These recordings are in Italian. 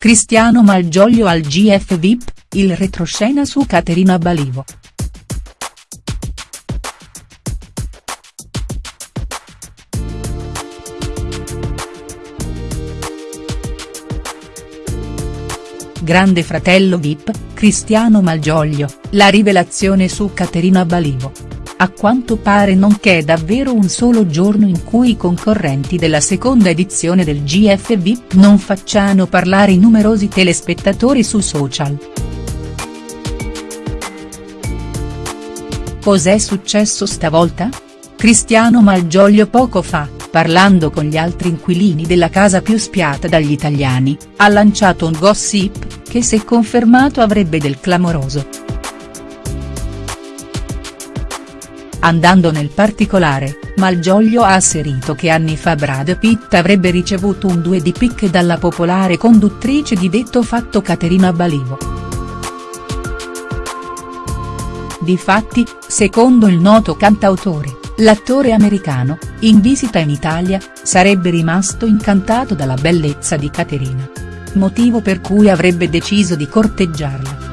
Cristiano Malgioglio al GF VIP, il retroscena su Caterina Balivo. Grande fratello Vip, Cristiano Malgioglio, la rivelazione su Caterina Balivo. A quanto pare non c'è davvero un solo giorno in cui i concorrenti della seconda edizione del GF non facciano parlare i numerosi telespettatori su social. Cos'è successo stavolta? Cristiano Malgioglio poco fa, parlando con gli altri inquilini della casa più spiata dagli italiani, ha lanciato un gossip che se confermato avrebbe del clamoroso. Andando nel particolare, Malgioglio ha asserito che anni fa Brad Pitt avrebbe ricevuto un due di picche dalla popolare conduttrice di detto fatto Caterina Balivo. Difatti, secondo il noto cantautore, l'attore americano, in visita in Italia, sarebbe rimasto incantato dalla bellezza di Caterina motivo per cui avrebbe deciso di corteggiarla.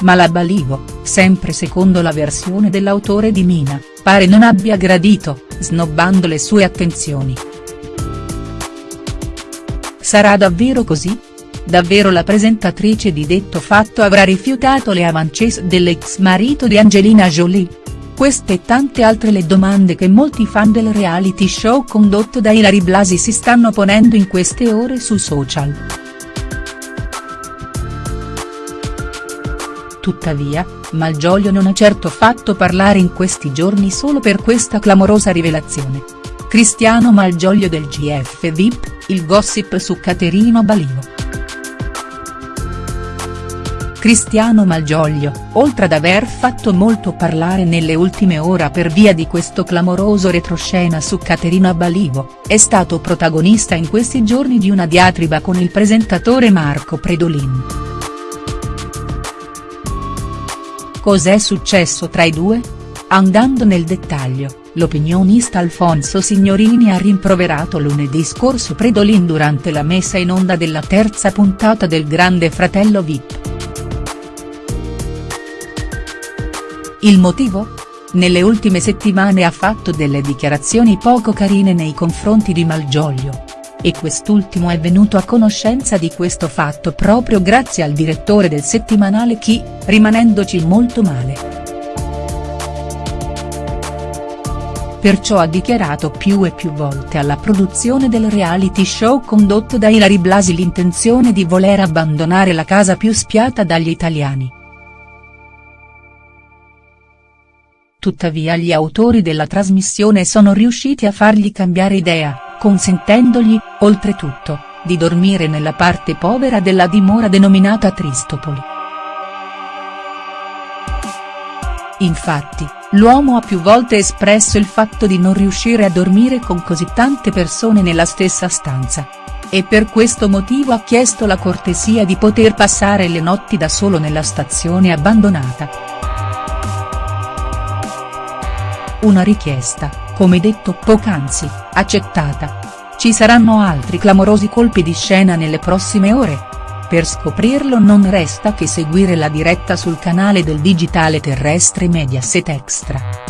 Ma la Balivo, sempre secondo la versione dell'autore di Mina, pare non abbia gradito, snobbando le sue attenzioni. Sarà davvero così? Davvero la presentatrice di detto fatto avrà rifiutato le avances dell'ex marito di Angelina Jolie? Queste e tante altre le domande che molti fan del reality show condotto da Ilari Blasi si stanno ponendo in queste ore su social. Tuttavia, Malgioglio non ha certo fatto parlare in questi giorni solo per questa clamorosa rivelazione. Cristiano Malgioglio del GF VIP, il gossip su Caterino Balivo. Cristiano Malgioglio, oltre ad aver fatto molto parlare nelle ultime ore per via di questo clamoroso retroscena su Caterina Balivo, è stato protagonista in questi giorni di una diatriba con il presentatore Marco Predolin. Cos'è successo tra i due? Andando nel dettaglio, l'opinionista Alfonso Signorini ha rimproverato lunedì scorso Predolin durante la messa in onda della terza puntata del Grande Fratello Vip. Il motivo? Nelle ultime settimane ha fatto delle dichiarazioni poco carine nei confronti di Malgioglio. E quest'ultimo è venuto a conoscenza di questo fatto proprio grazie al direttore del settimanale Chi, rimanendoci molto male. Perciò ha dichiarato più e più volte alla produzione del reality show condotto da Ilari Blasi l'intenzione di voler abbandonare la casa più spiata dagli italiani. tuttavia gli autori della trasmissione sono riusciti a fargli cambiare idea, consentendogli, oltretutto, di dormire nella parte povera della dimora denominata Tristopoli. Infatti, l'uomo ha più volte espresso il fatto di non riuscire a dormire con così tante persone nella stessa stanza. E per questo motivo ha chiesto la cortesia di poter passare le notti da solo nella stazione abbandonata. Una richiesta, come detto poc'anzi, accettata. Ci saranno altri clamorosi colpi di scena nelle prossime ore? Per scoprirlo non resta che seguire la diretta sul canale del digitale terrestre Mediaset Extra.